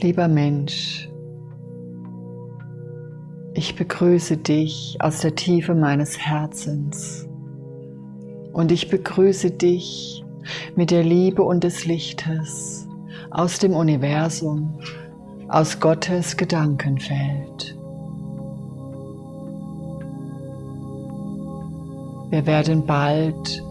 Lieber Mensch, ich begrüße dich aus der Tiefe meines Herzens und ich begrüße dich mit der Liebe und des Lichtes aus dem Universum, aus Gottes Gedankenfeld. Wir werden bald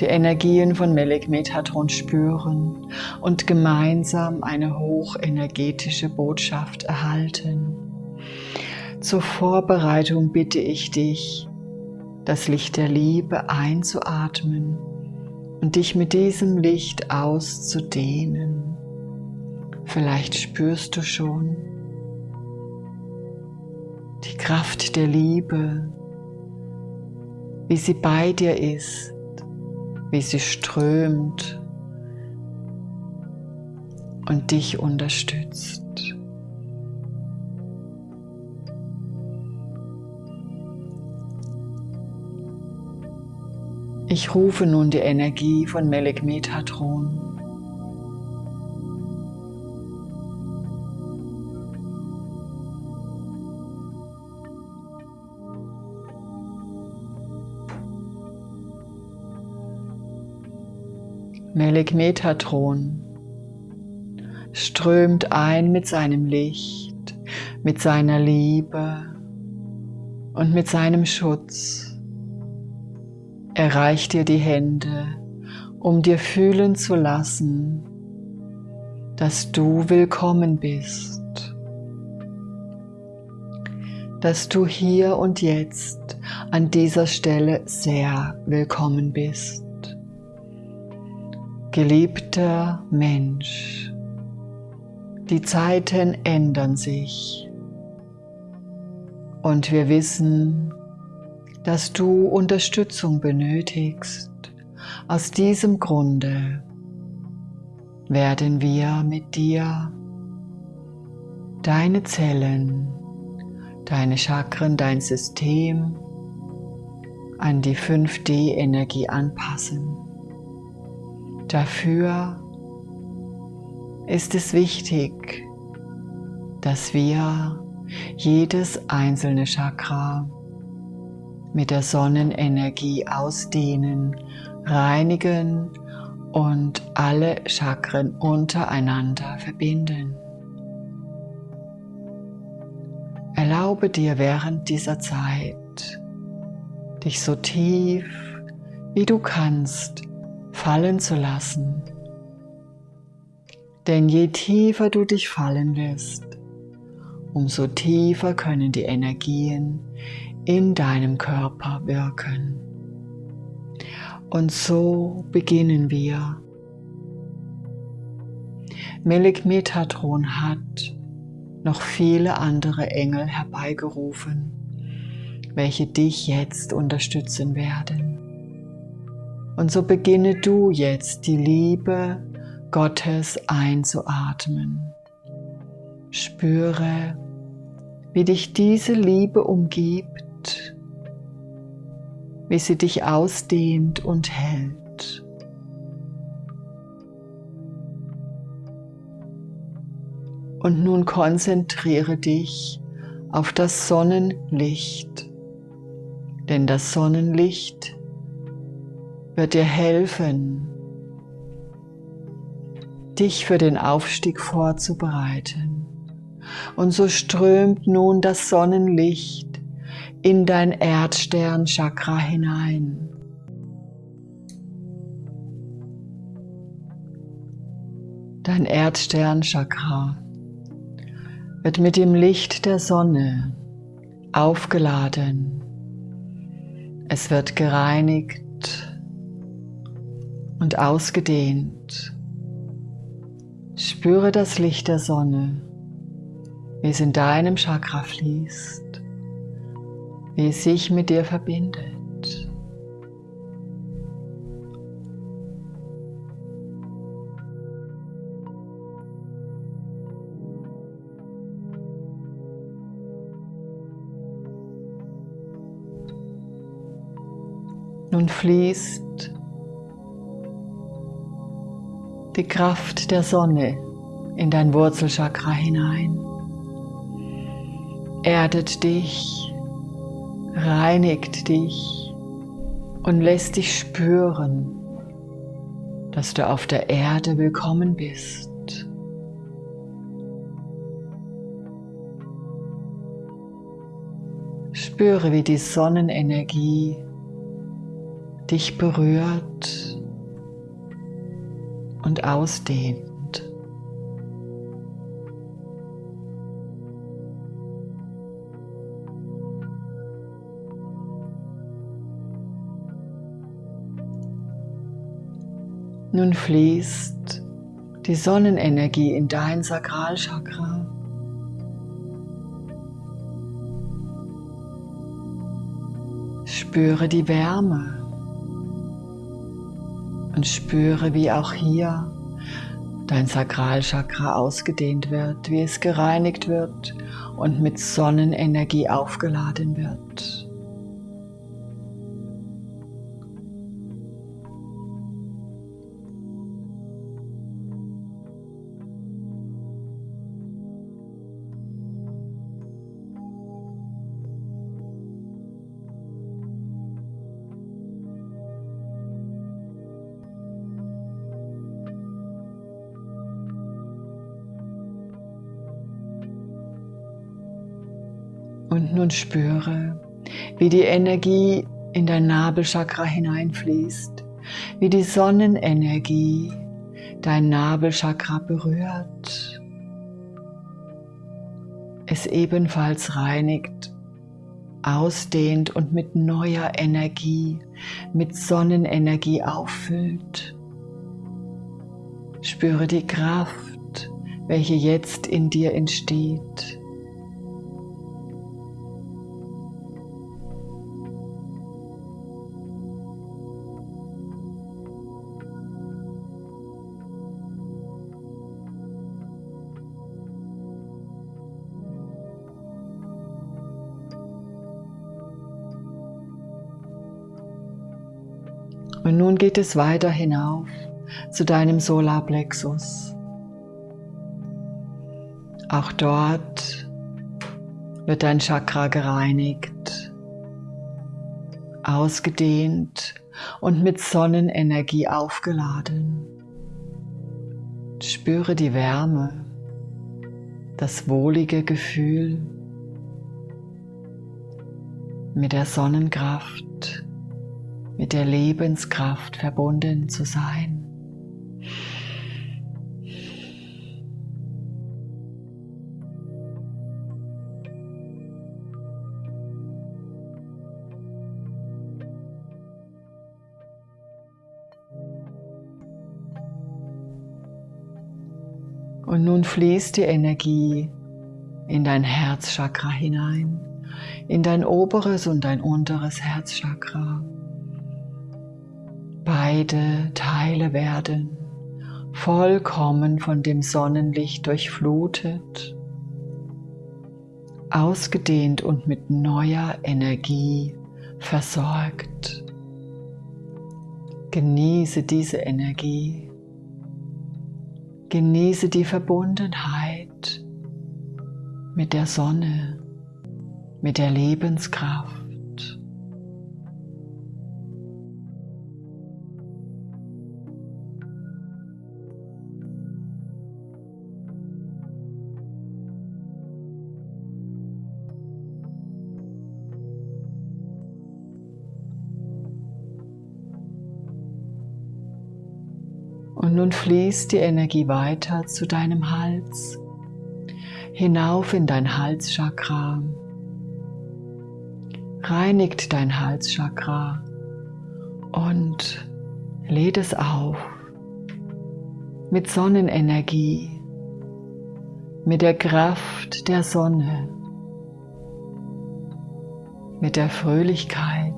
die Energien von Melek Metatron spüren und gemeinsam eine hochenergetische Botschaft erhalten. Zur Vorbereitung bitte ich dich, das Licht der Liebe einzuatmen und dich mit diesem Licht auszudehnen. Vielleicht spürst du schon die Kraft der Liebe, wie sie bei dir ist wie sie strömt und dich unterstützt. Ich rufe nun die Energie von Melek Metatron. Melek Metatron strömt ein mit seinem Licht, mit seiner Liebe und mit seinem Schutz. Er reicht dir die Hände, um dir fühlen zu lassen, dass du willkommen bist, dass du hier und jetzt an dieser Stelle sehr willkommen bist. Geliebter Mensch, die Zeiten ändern sich und wir wissen, dass du Unterstützung benötigst. Aus diesem Grunde werden wir mit dir deine Zellen, deine Chakren, dein System an die 5D-Energie anpassen. Dafür ist es wichtig, dass wir jedes einzelne Chakra mit der Sonnenenergie ausdehnen, reinigen und alle Chakren untereinander verbinden. Erlaube dir während dieser Zeit, dich so tief wie du kannst fallen zu lassen. Denn je tiefer du dich fallen lässt, umso tiefer können die Energien in deinem Körper wirken. Und so beginnen wir. Melik Metatron hat noch viele andere Engel herbeigerufen, welche dich jetzt unterstützen werden. Und so beginne du jetzt die Liebe Gottes einzuatmen. Spüre, wie dich diese Liebe umgibt, wie sie dich ausdehnt und hält. Und nun konzentriere dich auf das Sonnenlicht, denn das Sonnenlicht wird dir helfen, dich für den Aufstieg vorzubereiten. Und so strömt nun das Sonnenlicht in dein Erdstern-Chakra hinein. Dein Erdstern-Chakra wird mit dem Licht der Sonne aufgeladen. Es wird gereinigt und ausgedehnt. Spüre das Licht der Sonne, wie es in deinem Chakra fließt, wie es sich mit dir verbindet. Nun fließt die Kraft der Sonne in dein Wurzelchakra hinein. Erdet dich, reinigt dich und lässt dich spüren, dass du auf der Erde willkommen bist. Spüre, wie die Sonnenenergie dich berührt und ausdehnt. Nun fließt die Sonnenenergie in dein Sakralchakra. Spüre die Wärme und spüre, wie auch hier dein Sakralchakra ausgedehnt wird, wie es gereinigt wird und mit Sonnenenergie aufgeladen wird. Und nun spüre, wie die Energie in dein Nabelchakra hineinfließt, wie die Sonnenenergie dein Nabelchakra berührt, es ebenfalls reinigt, ausdehnt und mit neuer Energie, mit Sonnenenergie auffüllt. Spüre die Kraft, welche jetzt in dir entsteht. Nun geht es weiter hinauf zu deinem Solarplexus. Auch dort wird dein Chakra gereinigt, ausgedehnt und mit Sonnenenergie aufgeladen. Spüre die Wärme, das wohlige Gefühl mit der Sonnenkraft mit der Lebenskraft verbunden zu sein. Und nun fließt die Energie in dein Herzchakra hinein, in dein oberes und dein unteres Herzchakra. Beide Teile werden vollkommen von dem Sonnenlicht durchflutet, ausgedehnt und mit neuer Energie versorgt. Genieße diese Energie. Genieße die Verbundenheit mit der Sonne, mit der Lebenskraft. Und nun fließt die Energie weiter zu deinem Hals, hinauf in dein Halschakra, reinigt dein Halschakra und lädt es auf mit Sonnenenergie, mit der Kraft der Sonne, mit der Fröhlichkeit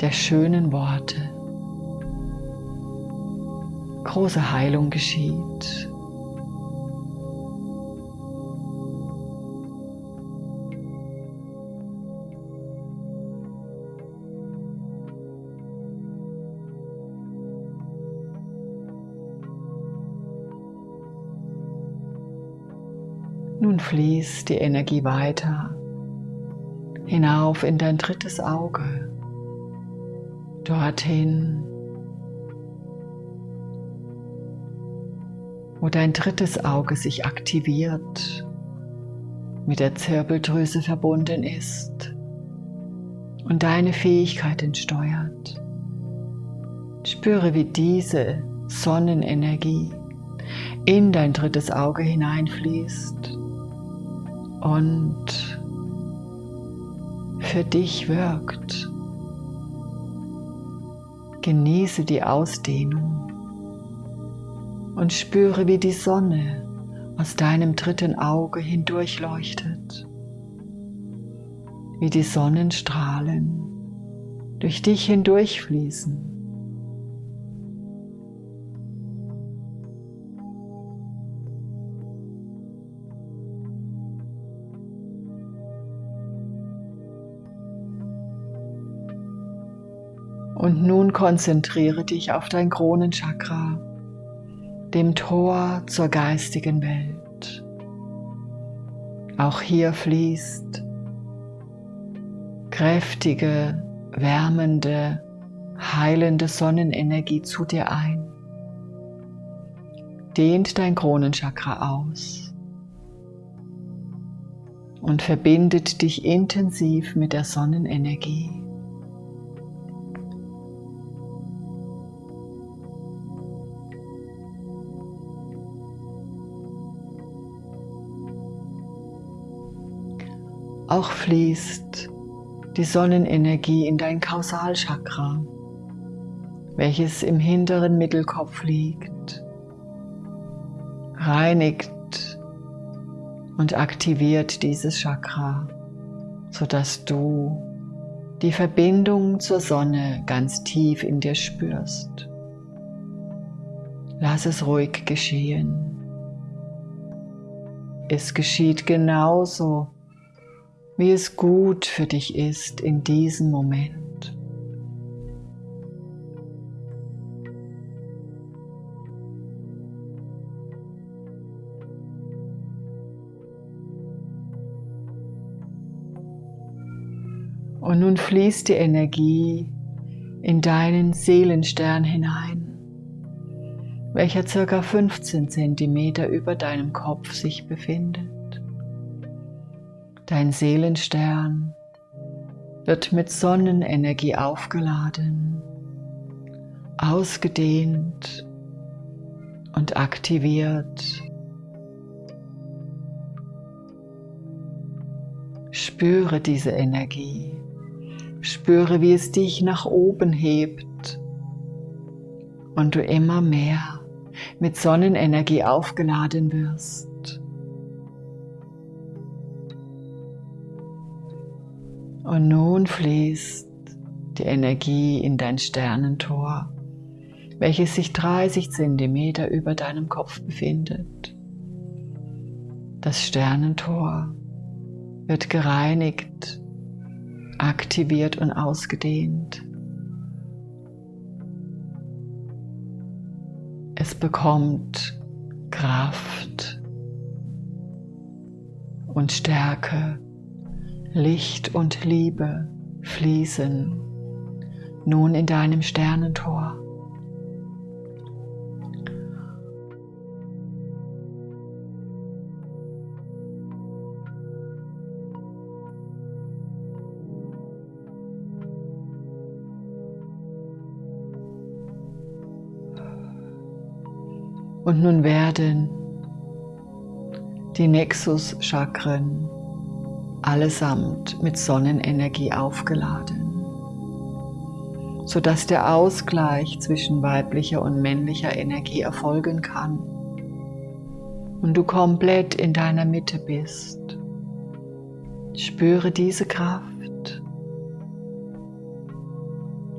der schönen Worte große Heilung geschieht. Nun fließt die Energie weiter hinauf in dein drittes Auge, dorthin, wo dein drittes Auge sich aktiviert, mit der Zirbeldrüse verbunden ist und deine Fähigkeiten steuert. Spüre, wie diese Sonnenenergie in dein drittes Auge hineinfließt und für dich wirkt. Genieße die Ausdehnung und spüre, wie die Sonne aus deinem dritten Auge hindurchleuchtet, wie die Sonnenstrahlen durch dich hindurchfließen. Und nun konzentriere dich auf dein Kronenchakra, dem Tor zur geistigen Welt. Auch hier fließt kräftige, wärmende, heilende Sonnenenergie zu dir ein. Dehnt dein Kronenchakra aus und verbindet dich intensiv mit der Sonnenenergie. Auch fließt die Sonnenenergie in dein Kausalchakra, welches im hinteren Mittelkopf liegt, reinigt und aktiviert dieses Chakra, sodass du die Verbindung zur Sonne ganz tief in dir spürst. Lass es ruhig geschehen. Es geschieht genauso, wie es gut für dich ist in diesem Moment. Und nun fließt die Energie in deinen Seelenstern hinein, welcher circa 15 cm über deinem Kopf sich befindet. Dein Seelenstern wird mit Sonnenenergie aufgeladen, ausgedehnt und aktiviert. Spüre diese Energie. Spüre, wie es dich nach oben hebt und du immer mehr mit Sonnenenergie aufgeladen wirst. Und nun fließt die Energie in dein Sternentor, welches sich 30 cm über deinem Kopf befindet. Das Sternentor wird gereinigt, aktiviert und ausgedehnt. Es bekommt Kraft und Stärke Licht und Liebe fließen nun in deinem Sternentor. Und nun werden die Nexus-Chakren allesamt mit Sonnenenergie aufgeladen, sodass der Ausgleich zwischen weiblicher und männlicher Energie erfolgen kann und du komplett in deiner Mitte bist. Spüre diese Kraft.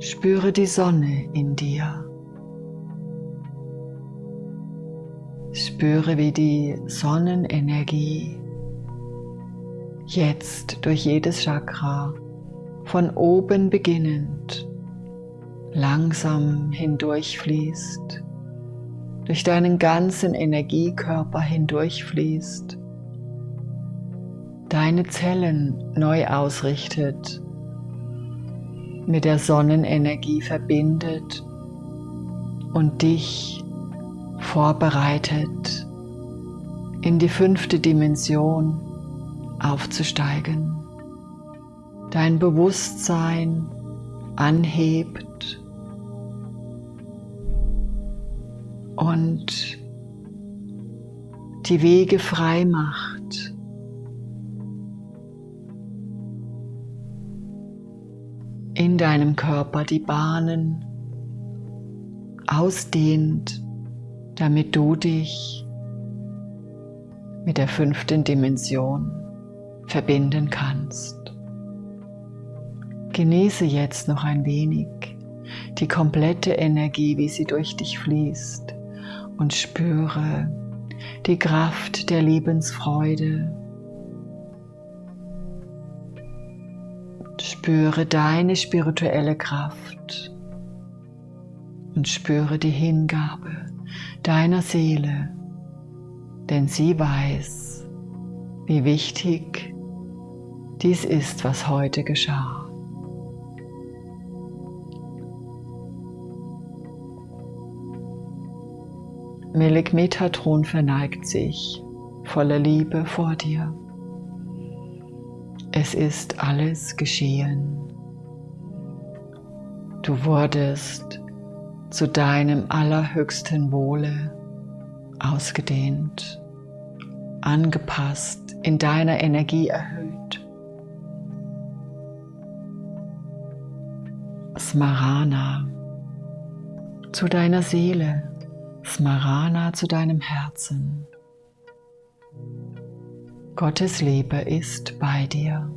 Spüre die Sonne in dir. Spüre, wie die Sonnenenergie jetzt durch jedes Chakra von oben beginnend langsam hindurchfließt, durch deinen ganzen Energiekörper hindurchfließt deine Zellen neu ausrichtet, mit der Sonnenenergie verbindet und dich vorbereitet, in die fünfte Dimension aufzusteigen. Dein Bewusstsein anhebt und die Wege frei macht. In deinem Körper die Bahnen ausdehnt, damit du dich mit der fünften Dimension verbinden kannst. Genieße jetzt noch ein wenig die komplette Energie, wie sie durch dich fließt und spüre die Kraft der Liebensfreude. Spüre deine spirituelle Kraft und spüre die Hingabe deiner Seele, denn sie weiß, wie wichtig dies ist, was heute geschah. Melik Metatron verneigt sich voller Liebe vor dir. Es ist alles geschehen. Du wurdest zu deinem allerhöchsten Wohle ausgedehnt, angepasst, in deiner Energie erhöht. Smarana zu deiner Seele Smarana zu deinem Herzen. Gottes Liebe ist bei dir.